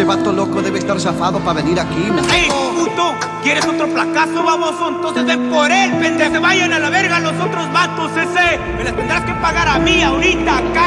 Ese vato loco debe estar zafado para venir aquí, ¡Ey, puto! ¿Quieres otro placazo, baboso? Entonces ven por él, pendejo. Se vayan a la verga los otros vatos, ese. Me las tendrás que pagar a mí ahorita, cara.